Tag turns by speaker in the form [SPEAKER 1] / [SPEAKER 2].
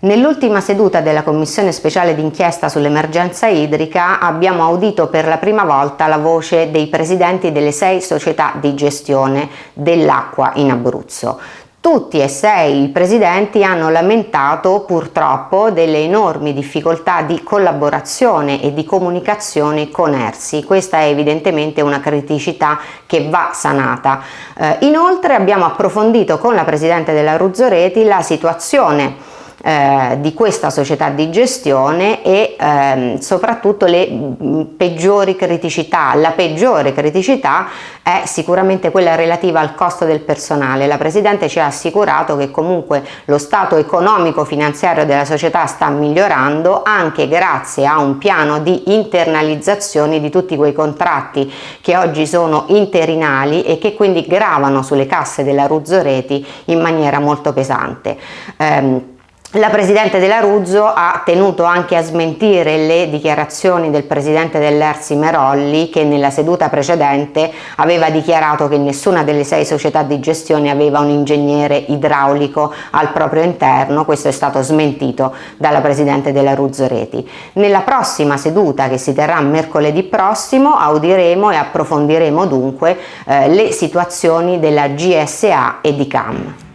[SPEAKER 1] Nell'ultima seduta della Commissione speciale d'inchiesta sull'emergenza idrica abbiamo audito per la prima volta la voce dei presidenti delle sei società di gestione dell'acqua in Abruzzo. Tutti e sei i presidenti hanno lamentato purtroppo delle enormi difficoltà di collaborazione e di comunicazione con ERSI. Questa è evidentemente una criticità che va sanata. Eh, inoltre abbiamo approfondito con la Presidente della Ruzzoreti la situazione eh, di questa società di gestione e ehm, soprattutto le mh, peggiori criticità. La peggiore criticità è sicuramente quella relativa al costo del personale. La Presidente ci ha assicurato che comunque lo stato economico finanziario della società sta migliorando anche grazie a un piano di internalizzazione di tutti quei contratti che oggi sono interinali e che quindi gravano sulle casse della Ruzzoreti in maniera molto pesante. Eh, la Presidente della Ruzzo ha tenuto anche a smentire le dichiarazioni del Presidente dell'Ersi Merolli che nella seduta precedente aveva dichiarato che nessuna delle sei società di gestione aveva un ingegnere idraulico al proprio interno, questo è stato smentito dalla Presidente della Ruzzo Reti. Nella prossima seduta che si terrà mercoledì prossimo audiremo e approfondiremo dunque eh, le situazioni della GSA e di CAM.